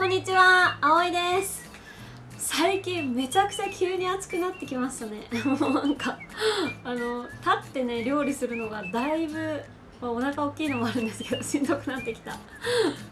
こんにちは、あおいです。最近めちゃくちゃ急に暑くなってきましたね。もうなんかあの立ってね料理するのがだいぶ、まあ、お腹大きいのもあるんですけど しんどくなってきた。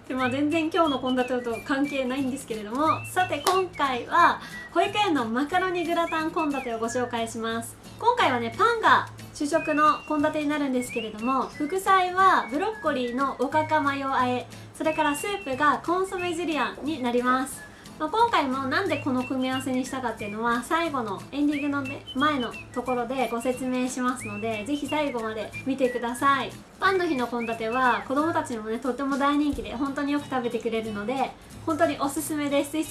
でまあ全然今日の献立と関係ないんですけれどもさて今回は保育園のマカロニグラタン献立をご紹介します。今回はねパンが主食の献立になるんですけれども副菜はブロッコリーのおかかマヨあえ。それからスープがコンソメジュリアンになります。まあ、今回もなんでこの組み合わせにしたかっていうのは最後のエンディングの、ね、前のところでご説明しますのでぜひ最後まで見てください。パンの日の献立は子供たちにもねとっても大人気で本当によく食べてくれるので本当におすすめです。ぜひ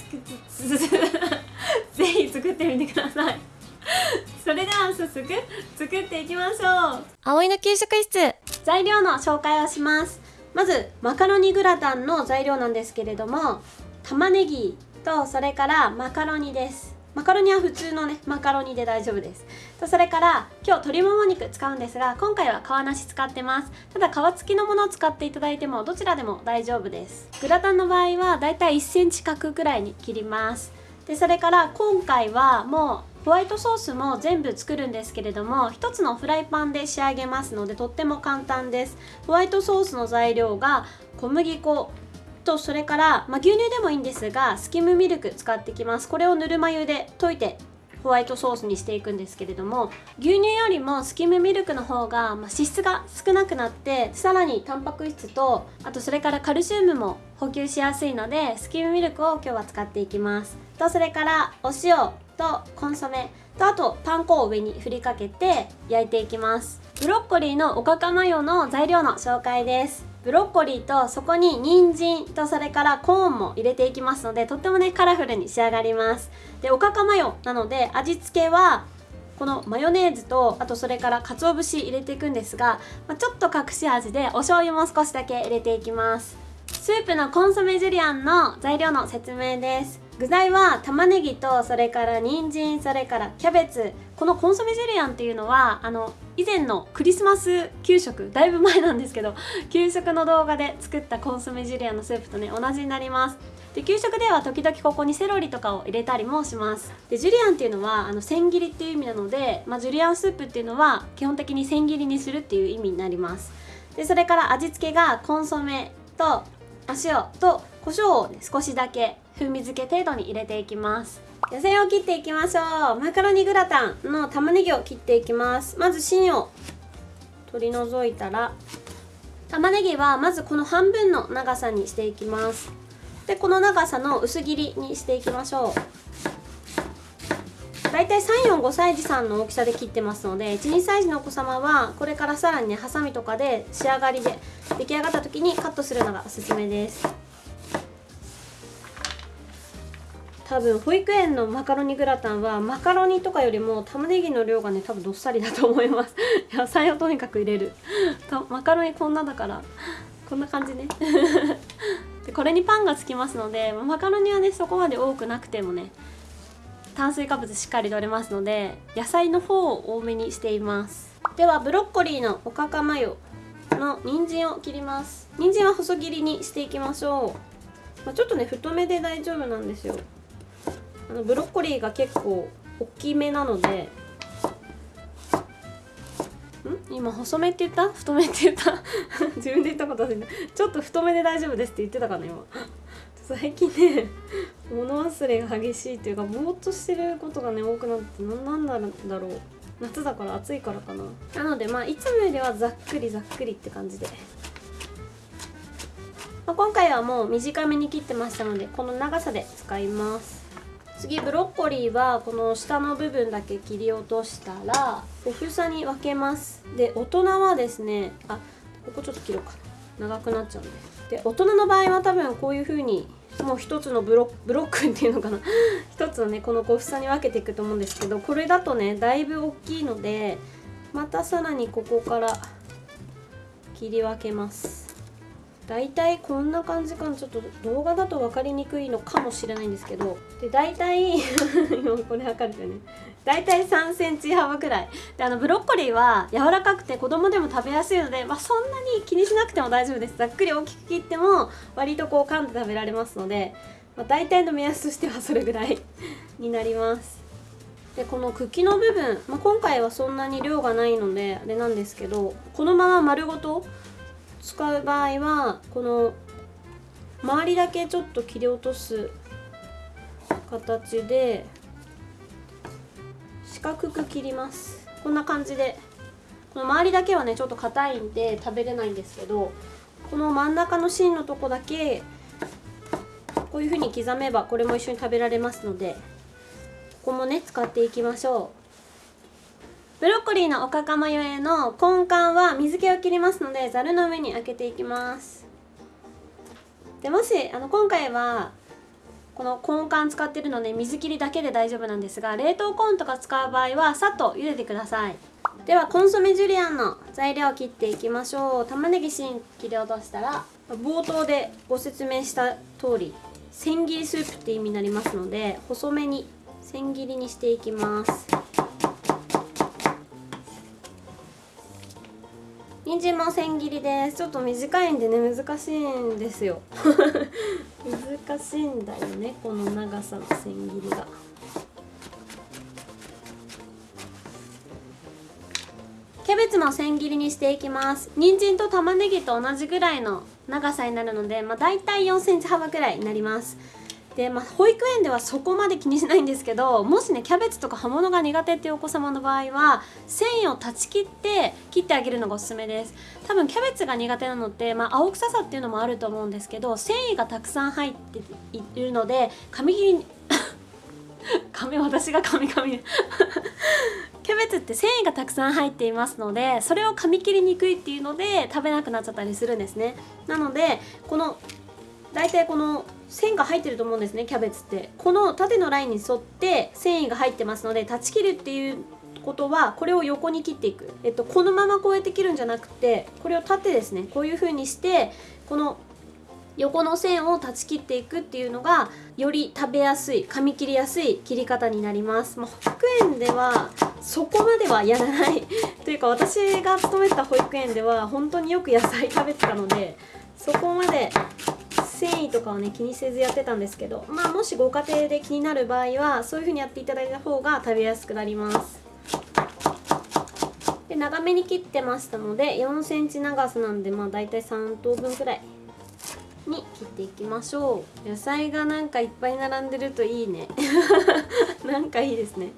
作ってみてください。それでは早速作っていきましょう。葵の給食室。材料の紹介をしますまずマカロニグラタンの材料なんですけれども玉ねぎとそれからマカロニです。マカロニは普通のねマカロニで大丈夫です。とそれから今日鶏もも肉使うんですが今回は皮なし使ってます。ただ皮付きのものを使っていただいてもどちらでも大丈夫です。グラタンの場合はだいたい1センチ角くらいに切ります。でそれから今回はもうホワイトソースも全部作るんですけれども1つのフライパンで仕上げますのでとっても簡単です。ホワイトソースの材料が小麦粉とそれから、まあ、牛乳でもいいんですがスキムミルク使ってきます。これをぬるま湯で溶いてホワイトソースにしていくんですけれども牛乳よりもスキムミルクの方が、ま、脂質が少なくなってさらにタンパク質とあとそれからカルシウムも補給しやすいのでスキムミルクを今日は使っていきます。とそれからお塩。とコンソメとあとパン粉を上に振りかけて焼いていきます。ブロッコリーのおかかマヨの材料の紹介です。ブロッコリーとそこに人参とそれからコーンも入れていきますのでとってもねカラフルに仕上がります。でおかかマヨなので味付けはこのマヨネーズとあとそれから鰹節入れていくんですが、まあ、ちょっと隠し味でお醤油も少しだけ入れていきます。スープのコンソメジュリアンの材料の説明です。具材は玉ねぎとそれから人参それからキャベツ。このコンソメジュリアンっていうのはあの以前のクリスマス給食だいぶ前なんですけど 給食の動画で作ったコンソメジュリアンのスープとね同じになります。で給食では時々ここにセロリとかを入れたりもします。でジュリアンっていうのはあの千切りっていう意味なので、まあ、ジュリアンスープっていうのは基本的に千切りにするっていう意味になります。でそれから味付けがコンソメと塩と胡椒を、ね、少しだけ風味付け程度に入れていきます。野菜を切っていきましょう。マカロニグラタンの玉ねぎを切っていきます。まず芯を取り除いたら玉ねぎはまずこの半分の長さにしていきます。でこの長さの薄切りにしていきましょう。だいたい345歳児さんの大きさで切ってますので12歳児のお子様はこれからさらにねハサミとかで仕上がりで出来上がった時にカットするのがおすすめです。多分保育園のマカロニグラタンはマカロニとかよりも玉ねぎの量がね多分どっさりだと思います。野菜をとにかく入れる。マカロニこんなだから。こんな感じね。でこれにパンがつきますのでマカロニはねそこまで多くなくてもね炭水化物しっかり取れますので野菜の方を多めにしています。ではブロッコリーのおかかマヨ。の人参を切ります。人参は細切りにしていきましょう、まあ、ちょっとね太めで大丈夫なんですよ。あのブロッコリーが結構大きめなので。ん？今細めって言った？太めって言った？自分で言ったこと忘れちょっと太めで大丈夫ですって言ってたかな今。最近ね物忘れが激しいっていうかぼーっとしてることがね多くなって何なんだろう？夏だから暑いからかな。なのでまあいつもよりはざっくりざっくりって感じで、まあ、今回はもう短めに切ってましたのでこの長さで使います。次ブロッコリーはこの下の部分だけ切り落としたら小房に分けます。で大人はですねあここちょっと切ろうか。長くなっちゃうんで。で大人の場合は多分こういう風にもう一つのブロブロックっていうのかな。一つのねこの小房に分けていくと思うんですけどこれだとねだいぶ大きいのでまたさらにここから切り分けます。大体こんな感じかな。ちょっと動画だと分かりにくいのかもしれないんですけど。で大体 今これ測るとね。大体3センチ幅くらい。であのブロッコリーは柔らかくて子供でも食べやすいので、まあ、そんなに気にしなくても大丈夫です。ざっくり大きく切っても割とこう噛んで食べられますのでまあ、大体の目安としてはそれぐらい になります。でこの茎の部分、まあ、今回はそんなに量がないのであれなんですけどこのまま丸ごと使う場合はこの周りだけちょっと切り落とす形で四角く切ります。こんな感じで。この周りだけはねちょっと硬いんで食べれないんですけどこの真ん中の芯のとこだけこういう風に刻めばこれも一緒に食べられますのでここもね使っていきましょう。ブロッコリーのおかかマヨへの根幹は水気を切りますのでざるの上に開けていきます。でもしあの今回はこの根幹使ってるので水切りだけで大丈夫なんですが冷凍コーンとか使う場合はさっと茹でてください。ではコンソメジュリアンの材料を切っていきましょう。玉ねぎ芯切り落としたら冒頭でご説明した通り千切りスープって意味になりますので細めに千切りにしていきます。人参も千切りです。ちょっと短いんでね難しいんですよ。難しいんだよねこの長さの千切りが。キャベツも千切りにしていきます。人参と玉ねぎと同じぐらいの長さになるので、まあ、大体4センチ幅くらいになります。で、まあ、保育園ではそこまで気にしないんですけどもしねキャベツとか葉物が苦手っていうお子様の場合は繊維を断ち切って切ってあげるのがおすすめです。多分キャベツが苦手なのって、まあ、青臭さっていうのもあると思うんですけど繊維がたくさん入っているので紙切りに 髪私が髪髪 キャベツって繊維がたくさん入っていますのでそれを噛み切りにくいっていうので食べなくなっちゃったりするんですね。なのでこの大体この線が入ってると思うんですねキャベツって。この縦のラインに沿って繊維が入ってますので断ち切るっていうことはこれを横に切っていく、えっと、このままこうやって切るんじゃなくてこれを縦ですね。こういう風にしてこの横の線を断ち切っていくっていうのがより食べやすい噛み切りやすい切り方になります、まあ、保育園ではそこまではやらない。というか私が勤めた保育園では本当によく野菜食べてたのでそこまで繊維とかをね気にせずやってたんですけどまあもしご家庭で気になる場合はそういう風にやっていただいた方が食べやすくなります。で長めに切ってましたので4センチ長さなんでまあ大体3等分くらいに切っていきましょう。野菜がなんかいっぱい並んでるといいね。なんかいいですね。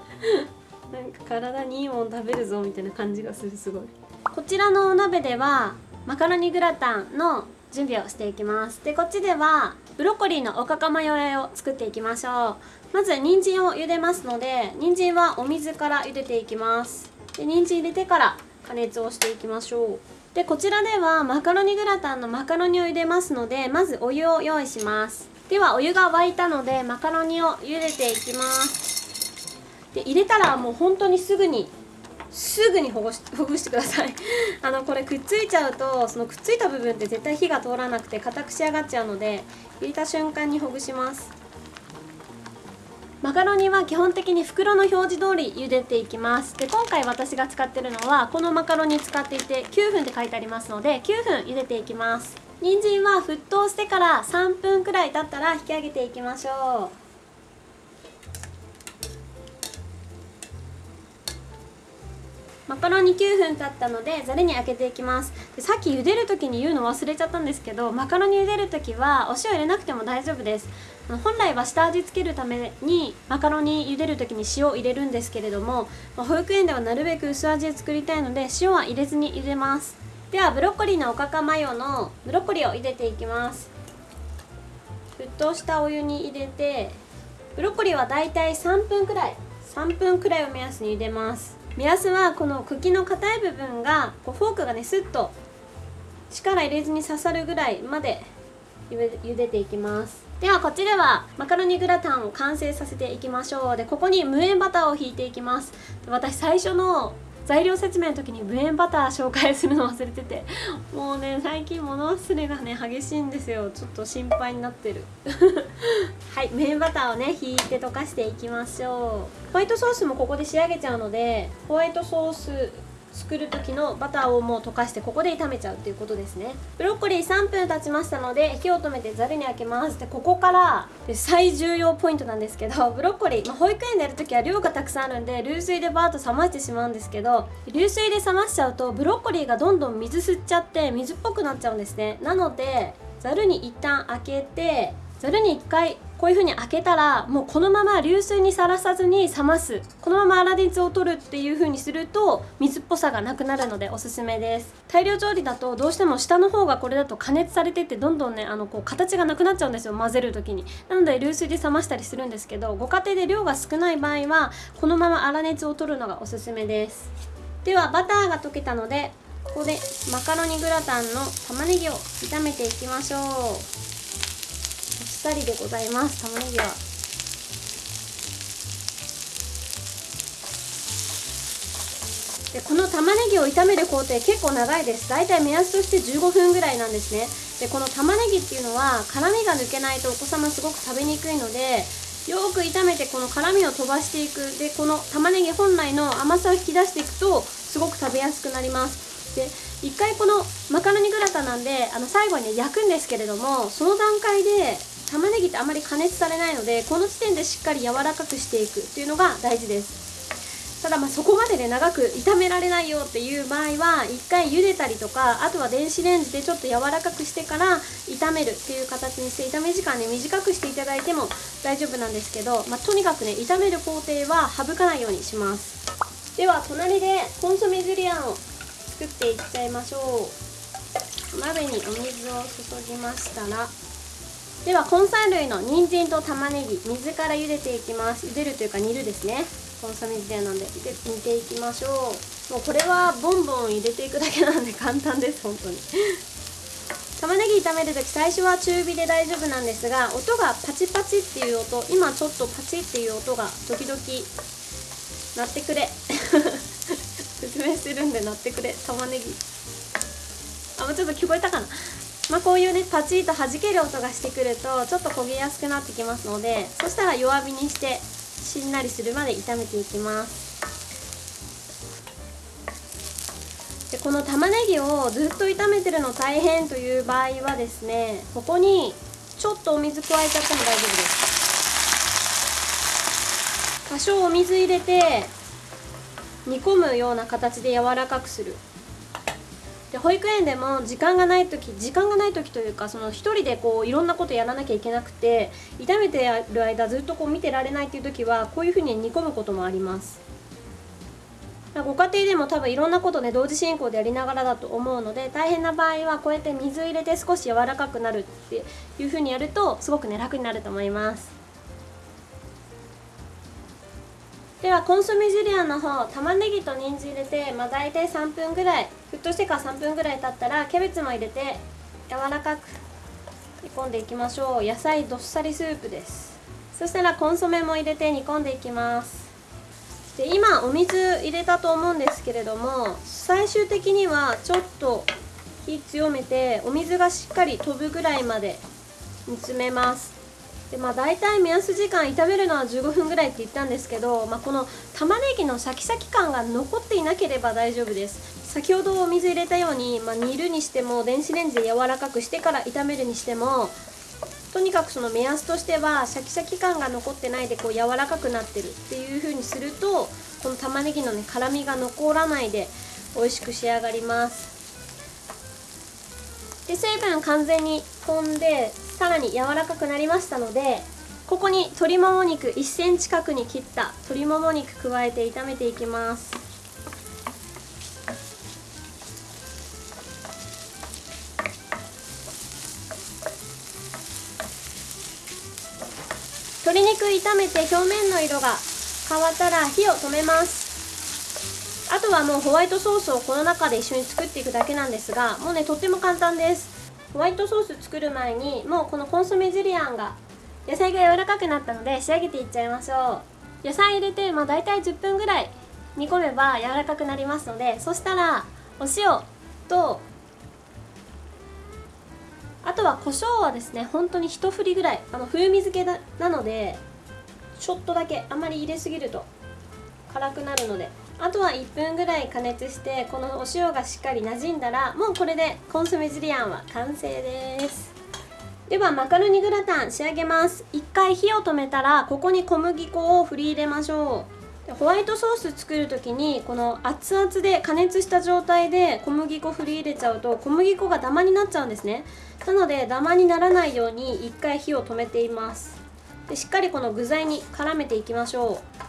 なんか体にいいもん食べるぞみたいな感じがするすごい。こちらのお鍋ではマカロニグラタンの準備をしていきます。でこっちではブロッコリーのおかかマヨ和えを作っていきましょう。まず人参を茹でますので人参はお水から茹でていきます。で人参入れてから加熱をしていきましょう。でこちらではマカロニグラタンのマカロニを茹でますのでまずお湯を用意します。ではお湯が沸いたのでマカロニを茹でていきます。で入れたらもう本当にすぐにすぐにほぐしほぐしてください。あのこれくっついちゃうとそのくっついた部分って絶対火が通らなくて硬く仕上がっちゃうので入れた瞬間にほぐします。マカロニは基本的に袋の表示通り茹でていきます。で今回私が使ってるのはこのマカロニ使っていて9分って書いてありますので9分茹でていきます。人参は沸騰してから3分くらい経ったら引き上げていきましょう。マカロニ9分経ったのでざるに開けていきます。でさっき茹でる時に言うの忘れちゃったんですけどマカロニ茹でる時はお塩入れなくても大丈夫です。本来は下味つけるためにマカロニ茹でる時に塩を入れるんですけれども保育園ではなるべく薄味で作りたいので塩は入れずに茹でます。ではブロッコリーのおかかマヨのブロッコリーを茹でていきます。沸騰したお湯に入れてブロッコリーはだいたい3分くらい3分くらいを目安に茹でます。目安はこの茎の硬い部分がこうフォークがねスッと力入れずに刺さるぐらいまで茹でていきます。ではこっちではマカロニグラタンを完成させていきましょう。でここに無塩バターをひいていきます。私最初の材料説明の時に無塩バター紹介するの忘れてて。もうね最近物忘れがね激しいんですよ。ちょっと心配になってる。はい無塩バターをねひいて溶かしていきましょう。ホワイトソースもここで仕上げちゃうのでホワイトソース作る時のバターをもう溶かしてここで炒めちゃうっていうことですね。ブロッコリー3分経ちましたので火を止めてざるにあけます。でここからで最重要ポイントなんですけどブロッコリー、まあ、保育園でやる時は量がたくさんあるんで流水でバーッと冷ましてしまうんですけど流水で冷ましちゃうとブロッコリーがどんどん水吸っちゃって水っぽくなっちゃうんですね。なのでざるに一旦開けてざるに1回こういう風に開けたらもうこのまま流水にさらさずに冷ます。このまま粗熱を取るっていう風にすると水っぽさがなくなるのでおすすめです。大量調理だとどうしても下の方がこれだと加熱されてってどんどんねあのこう形がなくなっちゃうんですよ混ぜる時に。なので流水で冷ましたりするんですけどご家庭で量が少ない場合はこのまま粗熱を取るのがおすすめです。ではバターが溶けたのでここでマカロニグラタンの玉ねぎを炒めていきましょう。さりでございます。玉ねぎは。でこの玉ねぎを炒める工程結構長いです。だいたい目安として15分ぐらいなんですね。でこの玉ねぎっていうのは辛みが抜けないとお子様すごく食べにくいのでよく炒めてこの辛みを飛ばしていく。でこの玉ねぎ本来の甘さを引き出していくとすごく食べやすくなります。で一回このマカロニグラタンなんであの最後に焼くんですけれどもその段階で玉ねぎってあまり加熱されないのでこの時点でしっかり柔らかくしていくっていうのが大事です。ただまあそこまでね長く炒められないよっていう場合は1回茹でたりとかあとは電子レンジでちょっと柔らかくしてから炒めるっていう形にして炒め時間ね短くしていただいても大丈夫なんですけど、まあ、とにかくね炒める工程は省かないようにします。では隣でコンソメジュリアンを作っていっちゃいましょう。鍋にお水を注ぎましたらでは根菜類の人参と玉ねぎ水から茹でていきます。茹でるというか煮るですね。コンソメ自体なんで。で煮ていきましょう。もうこれはボンボン入れていくだけなんで簡単です本当に。玉ねぎ炒める時最初は中火で大丈夫なんですが音がパチパチっていう音今ちょっとパチっていう音が時々鳴ってくれ。説明するんで鳴ってくれ。玉ねぎ。あもうちょっと聞こえたかな？まあ、こういうねパチッと弾ける音がしてくるとちょっと焦げやすくなってきますのでそしたら弱火にしてしんなりするまで炒めていきます。でこの玉ねぎをずっと炒めてるの大変という場合はですねここにちょっとお水加えちゃっても大丈夫です。多少お水入れて煮込むような形で柔らかくする。で保育園でも時間がない時時間がない時というかその1人でこういろんなことやらなきゃいけなくて炒めてる間ずっとこう見てられないっていう時はこういうふうに煮込むこともあります。ご家庭でも多分いろんなことね同時進行でやりながらだと思うので大変な場合はこうやって水入れて少し柔らかくなるっていうふうにやるとすごくね楽になると思います。ではコンソメジュリアンの方玉ねぎと人参入れて、まあ、大体3分ぐらい沸騰してから3分ぐらい経ったらキャベツも入れて柔らかく煮込んでいきましょう。野菜どっさりスープです。そしたらコンソメも入れて煮込んでいきます。で今お水入れたと思うんですけれども最終的にはちょっと火強めてお水がしっかり飛ぶぐらいまで煮詰めます。でまあ大体目安時間炒めるのは15分ぐらいって言ったんですけど、まあ、この玉ねぎのシャキシャキ感が残っていなければ大丈夫です。先ほどお水入れたように、まあ、煮るにしても電子レンジで柔らかくしてから炒めるにしてもとにかくその目安としてはシャキシャキ感が残ってないでこう柔らかくなってるっていう風にするとこの玉ねぎのね辛みが残らないで美味しく仕上がります。で水分完全に飛んでさらに柔らかくなりましたのでここに鶏もも肉1センチ角に切った鶏もも肉加えて炒めていきます。鶏肉炒めて表面の色が変わったら火を止めます。あとはもうホワイトソースをこの中で一緒に作っていくだけなんですがもうねとっても簡単です。ホワイトソース作る前にもうこのコンソメジュリアンが野菜が柔らかくなったので仕上げていっちゃいましょう。野菜入れて、まあ、大体10分ぐらい煮込めば柔らかくなりますのでそしたらお塩とあとは胡椒はですね本当に一振りぐらいあの風味付けなのでちょっとだけあまり入れすぎると辛くなるのであとは1分ぐらい加熱してこのお塩がしっかり馴染んだらもうこれでコンソメジュリアンは完成です。ではマカロニグラタン仕上げます。一回火を止めたらここに小麦粉を振り入れましょう。ホワイトソース作る時にこの熱々で加熱した状態で小麦粉振り入れちゃうと小麦粉がダマになっちゃうんですね。なのでダマにならないように一回火を止めています。でしっかりこの具材に絡めていきましょう。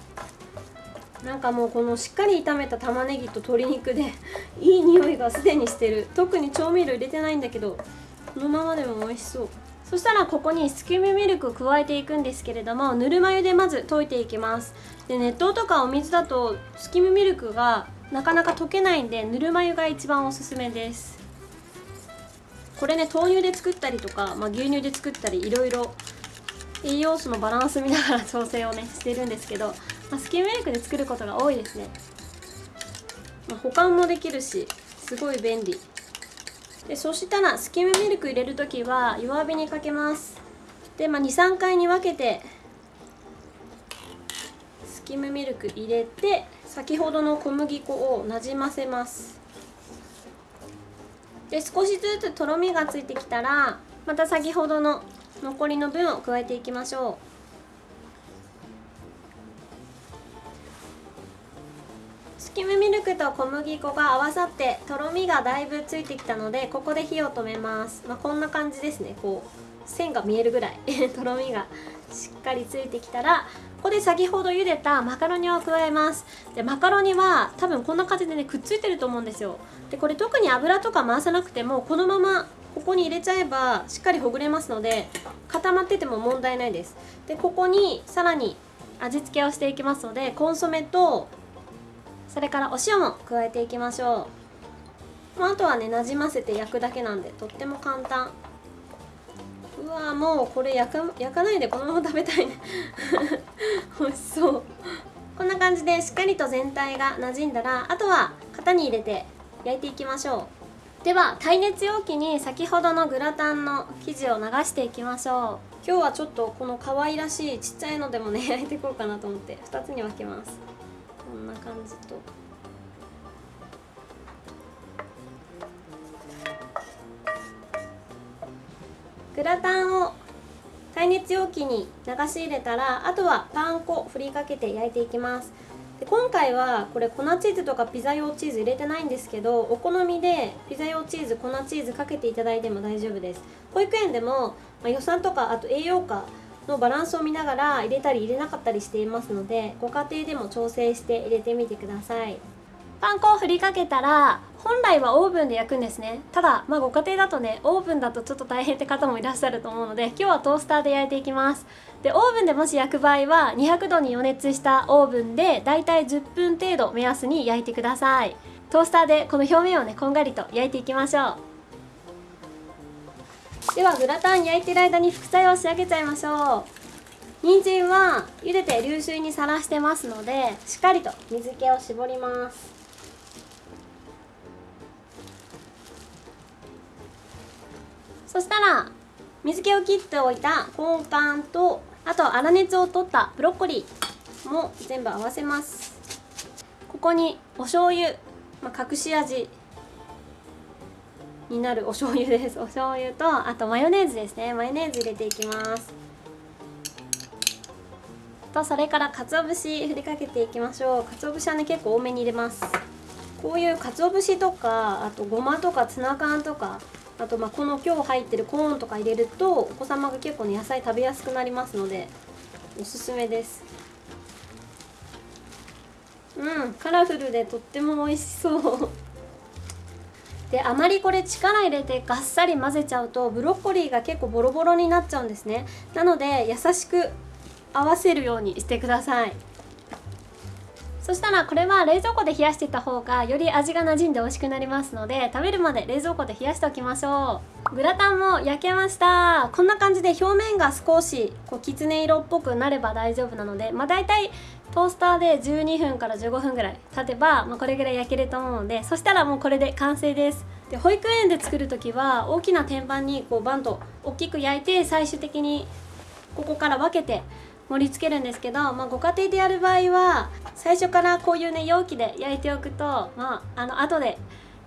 なんかもうこのしっかり炒めた玉ねぎと鶏肉で いい匂いがすでにしてる。特に調味料入れてないんだけどこのままでも美味しそう。そしたらここにスキムミルクを加えていくんですけれどもぬるま湯でまず溶いていきます。で熱湯とかお水だとスキムミルクがなかなか溶けないんでぬるま湯が一番おすすめです。これね豆乳で作ったりとか、まあ、牛乳で作ったりいろいろ栄養素のバランス見ながら調整をねしてるんですけど、まあ、スキムミルクで作ることが多いですね、まあ、保管もできるしすごい便利。でそしたらスキムミルク入れる時は弱火にかけます。で、まあ、23回に分けてスキムミルク入れて先ほどの小麦粉をなじませます。で少しずつとろみがついてきたらまた先ほどの残りの分を加えていきましょう。クと小麦粉が合わさってとろみがだいぶついてきたのでここで火を止めます、まあ、こんな感じですね。こう線が見えるぐらい とろみがしっかりついてきたらここで先ほど茹でたマカロニを加えます。でマカロニは多分こんな感じでねくっついてると思うんですよ。でこれ特に油とか回さなくてもこのままここに入れちゃえばしっかりほぐれますので固まってても問題ないです。でここにさらに味付けをしていきますのでコンソメとそれからお塩も加えていきましょう、まあ、あとはねなじませて焼くだけなんでとっても簡単。うわもうこれ焼か焼かないでこのまま食べたいね。美味しそう。こんな感じでしっかりと全体が馴染んだらあとは型に入れて焼いていきましょう。では耐熱容器に先ほどのグラタンの生地を流していきましょう。今日はちょっとこの可愛らしいちっちゃいのでもね焼いていこうかなと思って2つに分けます。な感じと。グラタンを耐熱容器に流し入れたらあとはパン粉振りかけて焼いていきます。で今回はこれ粉チーズとかピザ用チーズ入れてないんですけどお好みでピザ用チーズ粉チーズかけていただいても大丈夫です。保育園でも、まあ、予算とかあと栄養価のバランスを見ながら入れたり入れなかったりしていますのでご家庭でも調整して入れてみてください。パン粉を振りかけたら本来はオーブンで焼くんですね。ただまあご家庭だとねオーブンだとちょっと大変って方もいらっしゃると思うので今日はトースターで焼いていきます。でオーブンでもし焼く場合は200度に予熱したオーブンでだいたい10分程度目安に焼いてください。トースターでこの表面をねこんがりと焼いていきましょう。ではグラタン焼いてる間に副菜を仕上げちゃいましょう。人参は茹でて流水にさらしてますのでしっかりと水気を絞ります。そしたら水気を切っておいたコンカンとあと粗熱を取ったブロッコリーも全部合わせます。ここにお醤油、まあ、隠し味になるお醤油です。お醤油とあとマヨネーズですね。マヨネーズ入れていきます。とそれから鰹節振りかけていきましょう。鰹節はね結構多めに入れます。こういう鰹節とかあとごまとかツナ缶とかあとまあこの今日入ってるコーンとか入れるとお子様が結構ね野菜食べやすくなりますのでおすすめです。うんカラフルでとっても美味しそう。であまりこれ力入れてガッサリ混ぜちゃうとブロッコリーが結構ボロボロになっちゃうんですね。なので優しく合わせるようにしてください。そしたらこれは冷蔵庫で冷やしていた方がより味が馴染んで美味しくなりますので食べるまで冷蔵庫で冷やしておきましょう。グラタンも焼けました。こんな感じで表面が少しこうきつね色っぽくなれば大丈夫なのでまあ大体トースターで12分から15分ぐらい経てば、まあ、これぐらい焼けると思うのでそしたらもうこれで完成です。で保育園で作る時は大きな天板にこうバンと大きく焼いて最終的にここから分けて盛り付けるんですけど、まあ、ご家庭でやる場合は最初からこういうね容器で焼いておくとまああの後で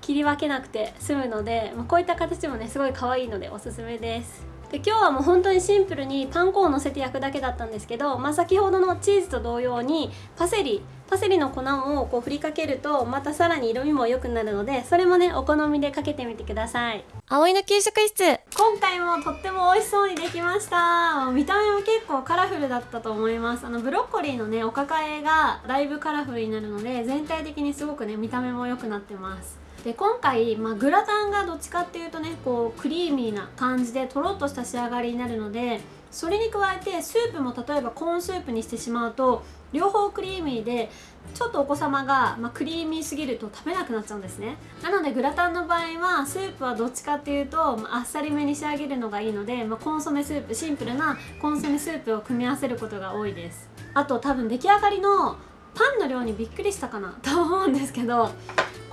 切り分けなくて済むので、まあ、こういった形もねすごい可愛いのでおすすめです。で今日はもう本当にシンプルにパン粉をのせて焼くだけだったんですけど、まあ、先ほどのチーズと同様にパセリパセリの粉をこう振りかけるとまたさらに色味も良くなるのでそれもねお好みでかけてみてください。葵の給食室。今回もとっても美味しそうにできました。見た目も結構カラフルだったと思います。あのブロッコリーのねお抱えがだいぶカラフルになるので全体的にすごくね見た目も良くなってますで今回、まあ、グラタンがどっちかっていうとねこうクリーミーな感じでとろっとした仕上がりになるのでそれに加えてスープも例えばコーンスープにしてしまうと両方クリーミーでちょっとお子様が、まあ、クリーミーすぎると食べなくなっちゃうんですね。なのでグラタンの場合はスープはどっちかっていうと、まあ、っさりめに仕上げるのがいいので、まあ、コンソメスープシンプルなコンソメスープを組み合わせることが多いです。あと多分出来上がりのパンの量にびっくりしたかな？と思うんですけど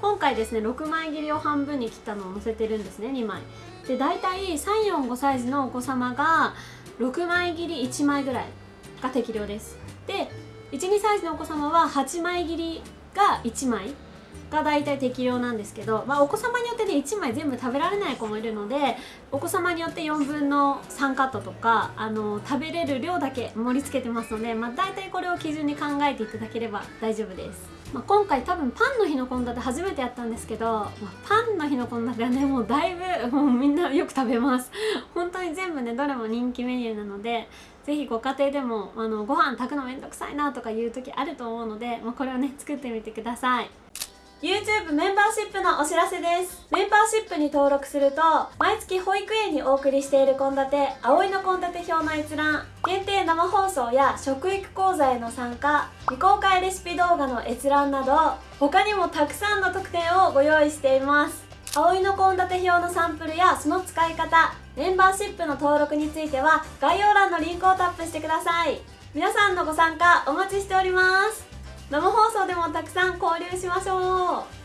今回ですね6枚切りを半分に切ったのを載せてるんですね2枚。で大体345サイズのお子様が6枚切り1枚ぐらいが適量です。で12サイズのお子様は8枚切りが1枚。が大体適量なんですけど、まあ、お子様によってね1枚全部食べられない子もいるのでお子様によって4分の3カットとかあの食べれる量だけ盛り付けてますので、まあ、大体これを基準に考えていただければ大丈夫です。まあ、今回多分パンの日の献立初めてやったんですけど、まあ、パンの日の献立はねもうだいぶもうみんなよく食べます。本当に全部ねどれも人気メニューなのでぜひご家庭でもあのご飯炊くのめんどくさいなとかいう時あると思うので、まあ、これをね作ってみてください。YouTube メンバーシップのお知らせです。メンバーシップに登録すると毎月保育園にお送りしている献立葵の献立表の閲覧限定生放送や食育講座への参加未公開レシピ動画の閲覧など他にもたくさんの特典をご用意しています。葵の献立表のサンプルやその使い方メンバーシップの登録については概要欄のリンクをタップしてください。皆さんのご参加お待ちしております。生放送でもたくさん交流しましょう。